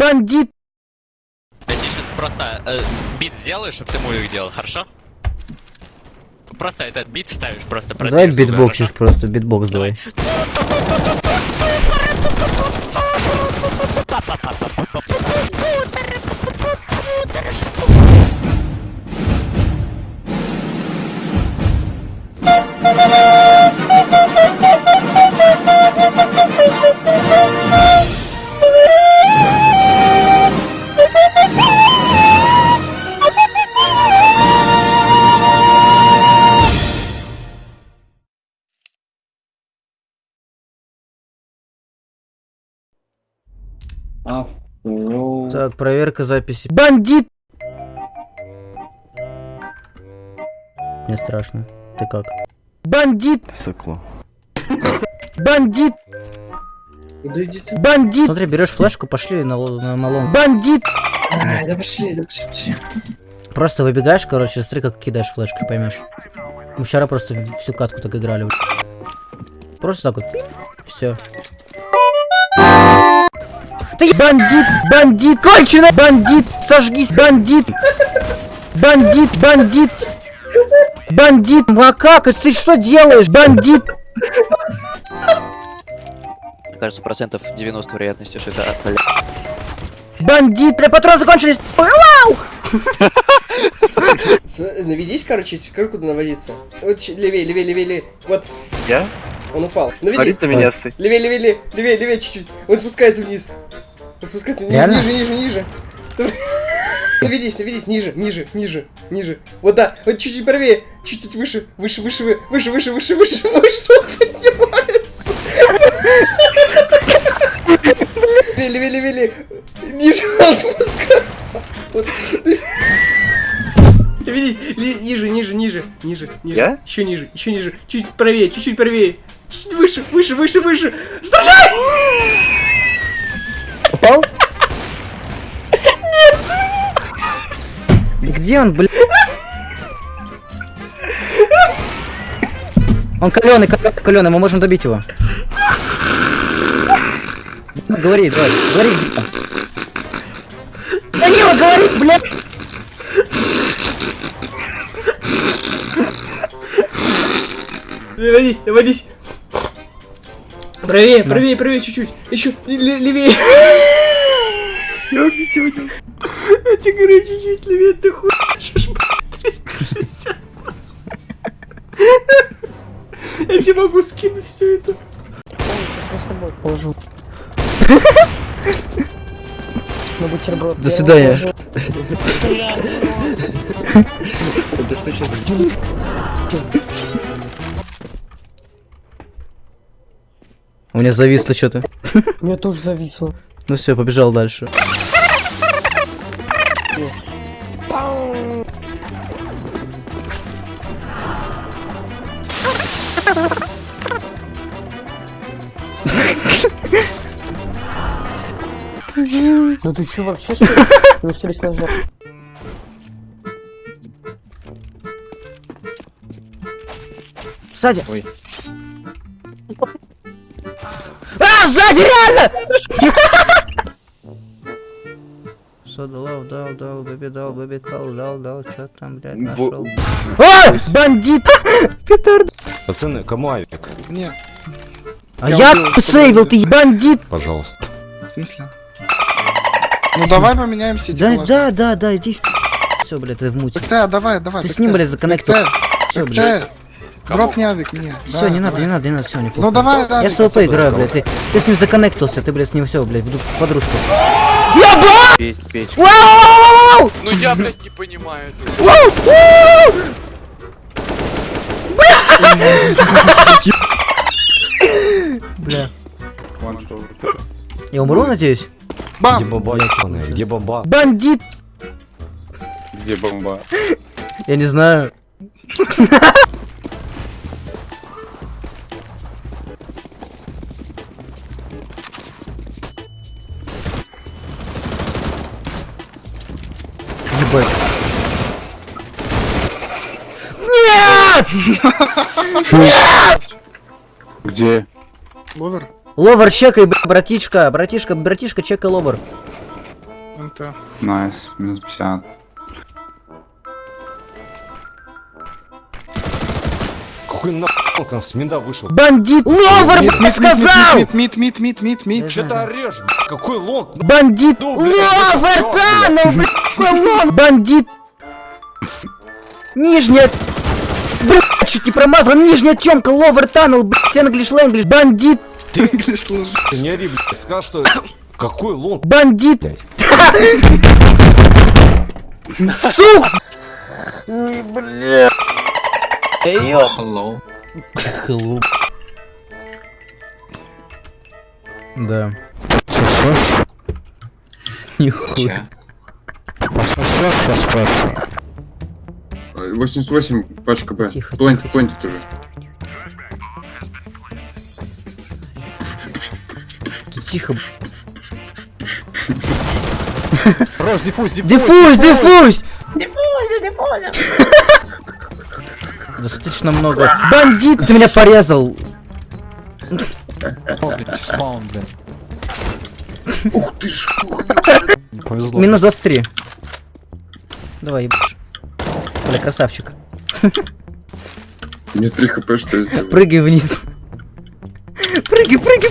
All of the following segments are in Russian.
Бандит! Я тебе сейчас просто э, бит сделаю, чтобы ты мувик делал, хорошо? Просто этот бит вставишь, просто Давай продвинешь звук, битбоксишь просто, битбокс давай. Авто. Так, проверка записи. Бандит! Мне страшно. Ты как? Бандит! Сыкло. Бандит! Бандит! Смотри, берешь флешку, пошли на, на, на лонг. Бандит! Ай, да пошли, да пошли, пошли. Просто выбегаешь, короче, смотри, как кидаешь флешку, поймешь. Мы вчера просто всю катку так играли. Просто так вот. Все. Ты бандит! Бандит! Конченый! Бандит! Сожгись! Бандит! Бандит! Бандит! Бандит! Макака, ты что делаешь? Бандит! Мне кажется, процентов 90 вероятности, что это от Бандит! Бля, патроны закончились! Вау! Наведись, короче, скажи, куда наводиться. Вот левее, левее, левее, левее. Вот, Я? он упал. Наведи. Говорит на меня стой. Левее, левее, левее, левее, левее чуть-чуть. Он спускается вниз. Реально? ниже, ниже, ниже. Давай. Наведись, наведись, ниже, ниже, ниже, ниже. Вот да, вот чуть-чуть правее, чуть-чуть выше, выше, выше, вы- выше, выше, выше, выше, выше, он поднимается. Левее, левее, левее. Ниже он спускается. Вот. Ли- ниже, ниже, ниже, ниже, ниже. Я? Еще ниже, еще ниже, чуть правее, чуть-чуть правее. Чуть выше, выше, выше, выше. Стреляй! Попал? Нет! Где он, блядь? Он каленый, каленый, каленый, мы можем добить его. Ну, Говори, давай, говори. Данила, говори, блядь! Наводись, наводись. Правее, правее, правее чуть-чуть. Еще ле- левее. Я тебе говорю, чуть-чуть левее, ты хуй хочешь, блядь, 360. Я тебе могу скинуть все это. положу. На бутерброд. До свидания. Это что сейчас? У меня зависло что-то. У меня тоже зависло. Ну все, побежал дальше. Ну ты чё вообще что ли? Плюс 3 ножа. Сзади. Ой. А, сзади реально! Бэби, дал, бэби, дал, дал, чё там, блядь, нашел. А, бандит! Петард! Пацаны, кому авик? Не, А я сейвил, ты бандит! Пожалуйста. в смысле? Ну давай поменяемся, Да, да, да, да, иди. Все, блядь, ты в муте. БКТ, давай, давай. Ты с ним, блядь, законнектил. Все, блядь. Дроп не авик мне. Все, Да, не надо, не надо, не надо, все, неплохо. Ну давай, да. Я с ЛП играю, блядь, ты, ты с ним законнектился, ты, блядь, с ним все, блядь, буду подружку. печь, печь. Вау! Ну я, блядь, не понимаю. это. Вау! Вау! Бля. Я умру, надеюсь? Бам! Где бомба ебаная? Где бомба? Бандит! Где бомба? Я не знаю. Ебать. Нет! Где? Ловер. Ловер, чекай, братишка, братишка, братишка, чекай lower. NT. Nice, минус 50. Какой нахуй он с mid а вышел? Бандит! Lower, mid, блядь, mid, mid, сказал! mid, mid, mid, mid, mid, mid. Че ты орешь, блядь? Какой long? Бандит! Ну, lower, tunnel, блядь, long! Бандит! Нижняя... Блядь, чуть не промазал, нижняя темка, ловер, танул, блядь, энглиш, лэнглиш, бандит! English language. Ты не ори, блядь. Сказал, что... Какой лонг? Бандит! Блядь. Сука! Hello. Hello. Да. Нихуя. 88 пачка Б. Тихо, Планти, тихо. планти тоже. Ты Тихо. Рож, диффуз, диффуз. Диффуз, диффуз! Диффуз, диффуз! Достаточно много. Бандит! Ты меня порезал! Ух ты ж! Минус 23. Давай, ебашь. Бля, красавчик. Мне 3 хп, что я сделал? Прыгай вниз. Прыгай, прыгай.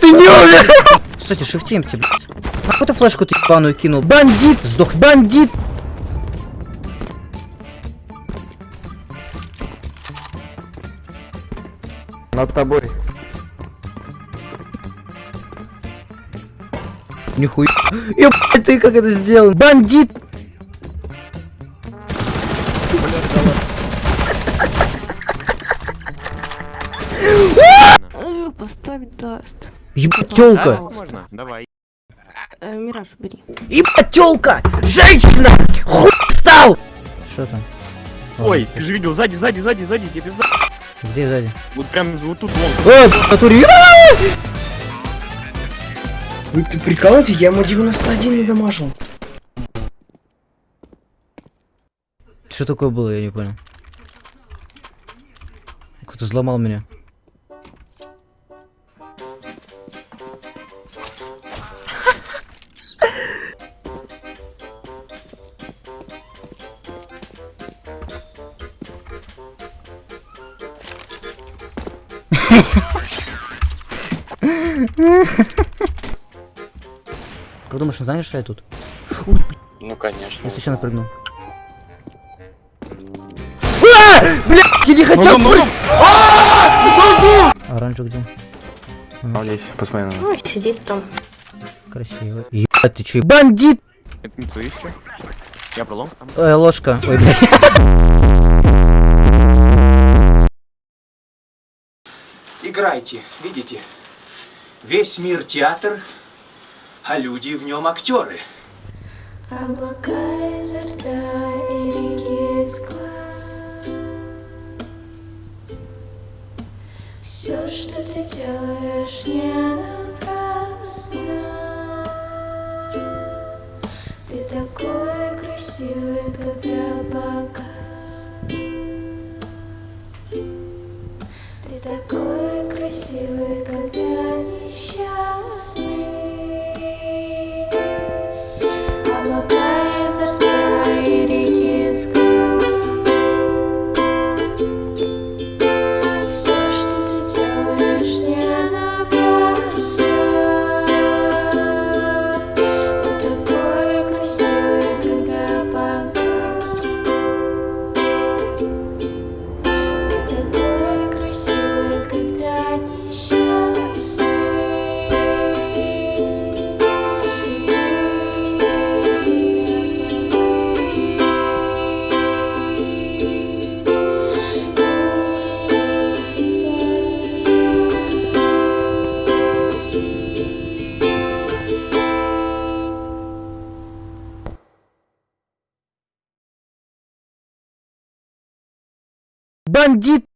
Ты не умер! Кстати, шифтимте, блядь. Нахуй ты флешку ты ебаную кинул? Бандит! Сдох, бандит! Над тобой. Нихуя. Ебать, ты как это сделал? Бандит! Поставить даст. Ебать, тёлка! Можно, давай. Э, Мираж, убери. Ебать, тёлка! Женщина! Хуй стал! Что там? Ой, ты же видел, сзади, сзади, сзади, сзади, тебе пизда. Где сзади? Вот прям вот тут вон. О, в натуре. Вы ты прикалываете? Я ему 91 не дамажил. Что такое было, я не понял. Кто-то взломал меня. Как думаешь, он знает, что я тут? Ну конечно. Я случайно прыгнул. А! Блядь, я не хотел Ну, ну, ну. А Оранжу где? Здесь, посмотри на Ну, сидит там. Красиво. Ебать, ты чё? Бандит! Это не твои Я пролом. Ой, ложка. Ой, блядь. Играйте, видите? Весь мир театр, а люди в нем актеры. Облака изо рта и реки из глаз. Все, что ты делаешь, не напрасно. Ты такой красивый, когда показ. Ты такой красивый, когда Бандит!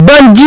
Бандит!